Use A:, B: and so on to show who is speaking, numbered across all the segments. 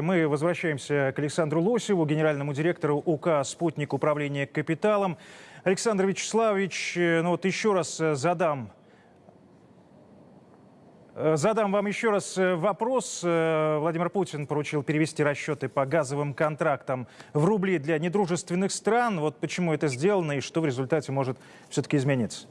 A: Мы возвращаемся к Александру Лосеву, генеральному директору УК «Спутник управления капиталом». Александр Вячеславович, э, ну вот еще раз э, задам э, Задам вам еще раз вопрос. Владимир Путин поручил перевести расчеты по газовым контрактам в рубли для недружественных стран. Вот почему это сделано и что в результате может все-таки измениться?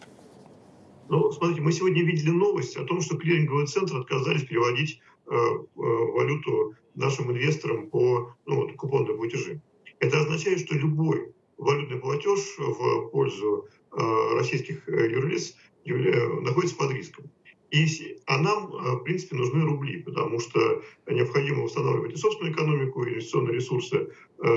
B: Ну, смотрите, мы сегодня видели новость о том, что клиринговый центр отказались переводить валюту нашим инвесторам по ну, купонным платежи. Это означает, что любой валютный платеж в пользу э, российских э, юрлиц находится под риском. И, а нам, э, в принципе, нужны рубли, потому что необходимо устанавливать и собственную экономику, и инвестиционные ресурсы э,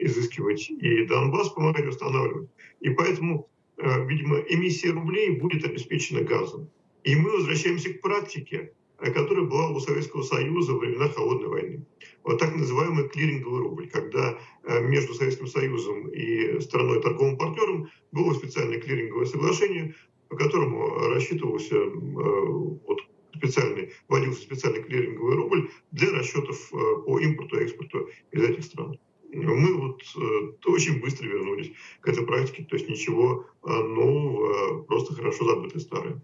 B: изыскивать, и Донбасс помогать устанавливать. И поэтому, э, видимо, эмиссия рублей будет обеспечена газом. И мы возвращаемся к практике, Э, которая была у Советского Союза во времена Холодной войны. Вот так называемый клиринговый рубль, когда э, между Советским Союзом и страной торговым партнером было специальное клиринговое соглашение, по которому рассчитывался э, вот, специальный, вводился специальный клиринговый рубль для расчетов по импорту и экспорту из этих стран. Мы вот очень быстро вернулись к этой практике, то есть ничего нового, просто хорошо забытое старое.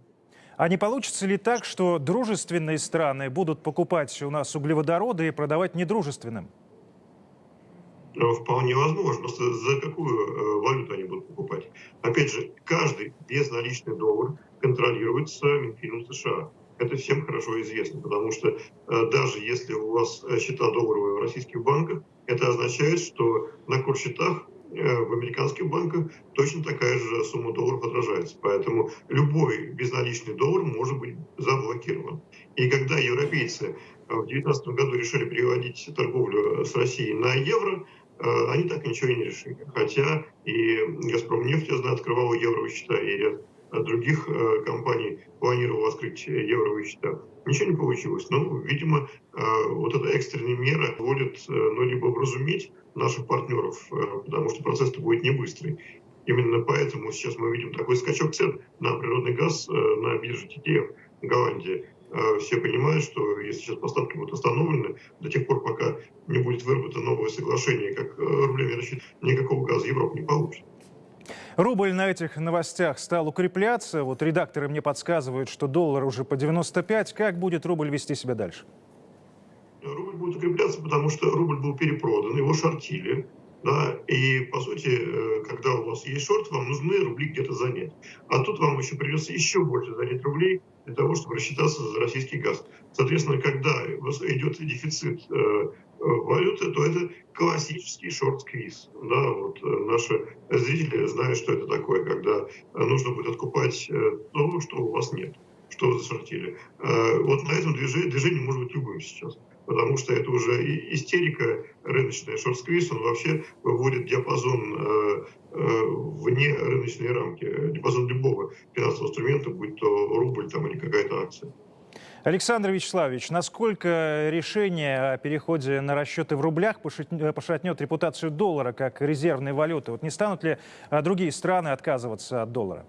A: А не получится ли так, что дружественные страны будут покупать у нас углеводороды и продавать недружественным?
B: Ну, вполне возможно. За какую э, валюту они будут покупать? Опять же, каждый безналичный доллар контролируется Минфином США. Это всем хорошо известно, потому что э, даже если у вас э, счета долларовые в российских банках, это означает, что на счетах Э, в американских банках точно такая же сумма долларов отражается. Поэтому любой безналичный доллар может быть заблокирован. И когда европейцы в 2019 году решили переводить торговлю с Россией на евро, э, они так ничего и не решили. Хотя и «Газпром» нефть, я знаю, открывала евровые счета, и ряд других э, компаний планировал открыть евровые счета. Ничего не получилось. Ну, видимо, вот эта экстренная мера позволит ну, либо вразуметь наших партнеров, э, потому что процесс-то будет не быстрый. Именно поэтому сейчас мы видим такой скачок цен на природный газ э, на бирже TTF в Голландии. Э, все понимают, что если сейчас поставки будут остановлены, до тех пор, пока не будет выработано новое соглашение, как рублями рассчитывать, никакого газа Европа не получит.
A: Рубль на этих новостях стал укрепляться. Вот редакторы мне подсказывают, что доллар уже по 95. Как будет рубль вести себя дальше?
B: рубль будет укрепляться, потому что рубль был перепродан, его шортили. Да, и, по сути, э, когда у вас есть шорт, вам нужны рубли где-то занять. А тут вам еще придется еще больше занять рублей для того, чтобы рассчитаться за российский газ. Соответственно, когда идет дефицит э, валюты, то это классический шорт-сквиз. Да, вот э, наши зрители знают, что это такое, когда нужно будет откупать то, что у вас нет, что вы зашортили. Вот на этом движении, движение может быть любым сейчас потому что это уже истерика рыночная. Шорт-сквиз, он вообще выводит диапазон э, э, вне рыночной рамки, диапазон любого финансового инструмента, будь то рубль там, или какая-то акция.
A: Александр Вячеславович, насколько решение о переходе на расчеты в рублях пошатнет репутацию доллара как резервной валюты? Вот не станут ли а, другие страны отказываться от доллара?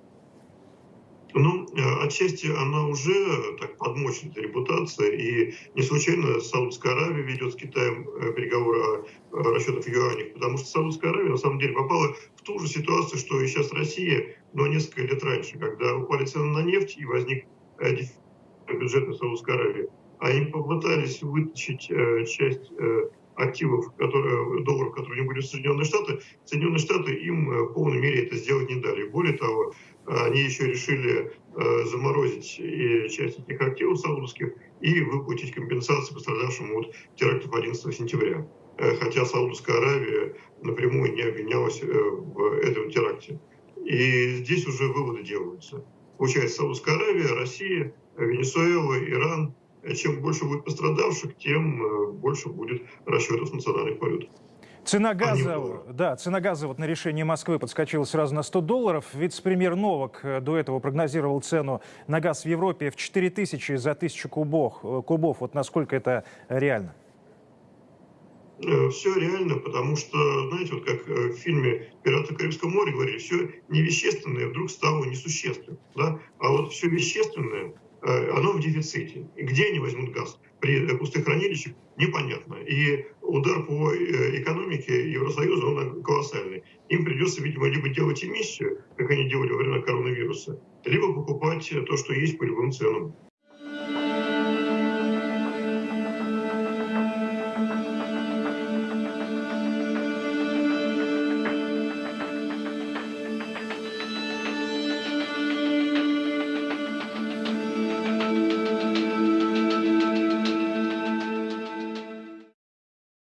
B: Ну, э, отчасти она уже так подмочена, репутация, и не случайно Саудовская Аравия ведет с Китаем э, переговоры о расчетах в юанях, потому что Саудовская Аравия на самом деле попала в ту же ситуацию, что и сейчас Россия, но несколько лет раньше, когда упали цены на нефть и возник э, бюджет на Саудовской Аравии. Они попытались вытащить часть активов, которые, долларов, которые у них были в Соединенные Штаты, Соединенные Штаты им в полной мере это сделать не дали. Более того, они еще решили э, заморозить и часть этих активов саудовских и выплатить компенсацию пострадавшим от терактов 11 сентября. Э, хотя Саудовская Аравия напрямую не обвинялась э, в этом теракте. И здесь уже выводы делаются. Получается, Саудовская Аравия, Россия, Венесуэла, Иран. Чем больше будет пострадавших, тем больше будет расчетов с национальных валют.
A: Цена газа, да, цена газа вот на решение Москвы подскочила сразу на 100 долларов. Вице-премьер Новак э, до этого прогнозировал цену на газ в Европе в 4 тысячи за тысячу кубов. Э, кубов. Вот насколько это реально?
B: Э, все реально, потому что, знаете, вот как в фильме «Пираты Карибского моря» говорили, все невещественное вдруг стало несущественным. Да? А вот все вещественное э, оно в дефиците. Где они возьмут газ? При э, пустых хранилищах непонятно. И удар по э, экономике Евросоюза, он колоссальный. Им придется, видимо, либо делать эмиссию, как они делали во время коронавируса, либо покупать то, что есть по любым ценам.